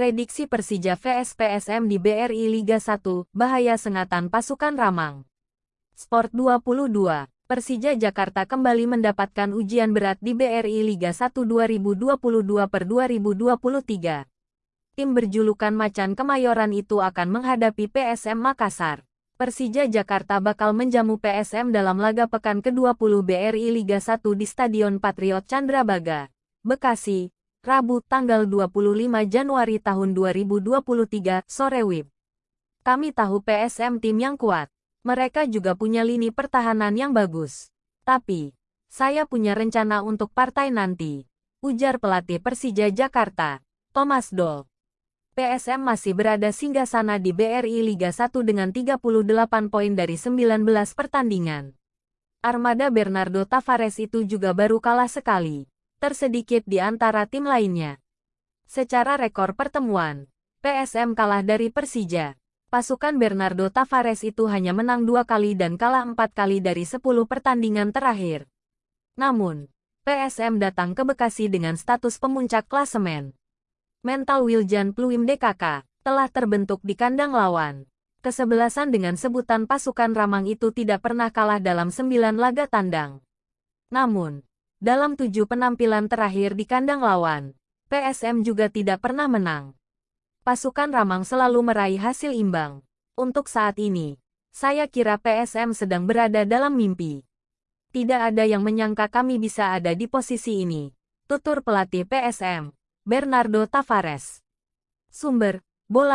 Prediksi Persija vs PSM di BRI Liga 1, bahaya sengatan pasukan Ramang. Sport 22, Persija Jakarta kembali mendapatkan ujian berat di BRI Liga 1 2022 per 2023. Tim berjulukan Macan Kemayoran itu akan menghadapi PSM Makassar. Persija Jakarta bakal menjamu PSM dalam laga pekan ke-20 BRI Liga 1 di Stadion Patriot Candrabaga, Bekasi, Rabu tanggal 25 Januari tahun 2023, sore WIB. Kami tahu PSM tim yang kuat. Mereka juga punya lini pertahanan yang bagus. Tapi, saya punya rencana untuk partai nanti. Ujar pelatih Persija Jakarta, Thomas Doll. PSM masih berada singgah sana di BRI Liga 1 dengan 38 poin dari 19 pertandingan. Armada Bernardo Tavares itu juga baru kalah sekali tersedikit di antara tim lainnya. Secara rekor pertemuan, PSM kalah dari Persija. Pasukan Bernardo Tavares itu hanya menang dua kali dan kalah empat kali dari sepuluh pertandingan terakhir. Namun, PSM datang ke Bekasi dengan status pemuncak klasemen. Mental Wiljan Pluim DKK telah terbentuk di kandang lawan. Kesebelasan dengan sebutan pasukan Ramang itu tidak pernah kalah dalam sembilan laga tandang. Namun, dalam tujuh penampilan terakhir di kandang lawan, PSM juga tidak pernah menang. Pasukan Ramang selalu meraih hasil imbang. Untuk saat ini, saya kira PSM sedang berada dalam mimpi. Tidak ada yang menyangka kami bisa ada di posisi ini. Tutur pelatih PSM, Bernardo Tavares. Sumber, bola